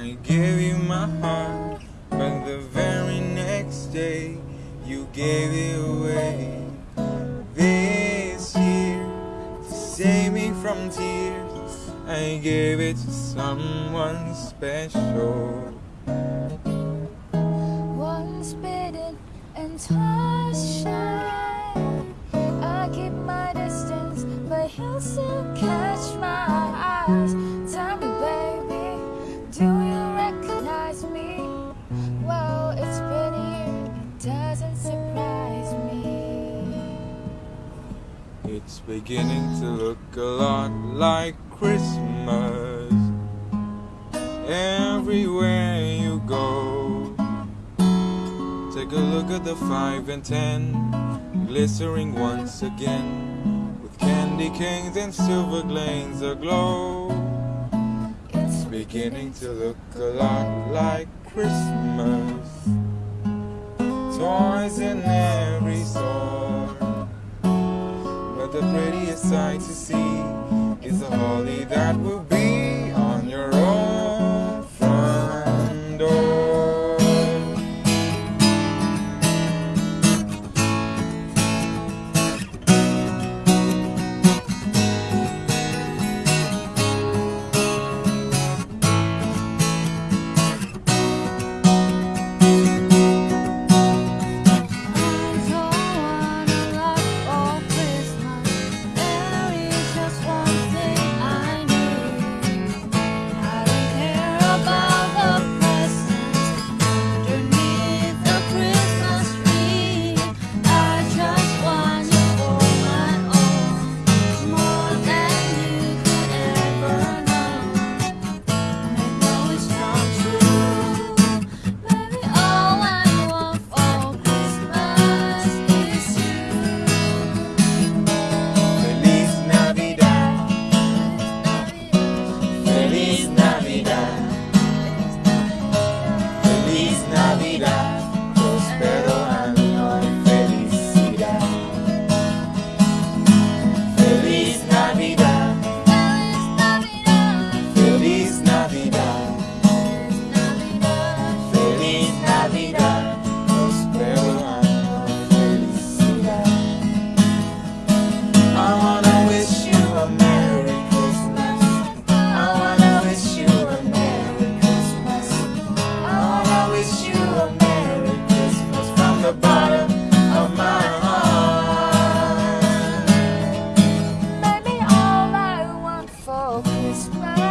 I gave you my heart, but the very next day you gave it away. This year, to save me from tears, I gave it to someone special. Once bitten and twice shy, I keep my distance, but he'll still catch my eyes. It's beginning to look a lot like Christmas everywhere you go. Take a look at the five and ten, glittering once again, with candy canes and silver glanes aglow. It's beginning to look a lot like Christmas. Toys in every store. The prettiest sight to see is the holly that will be focus right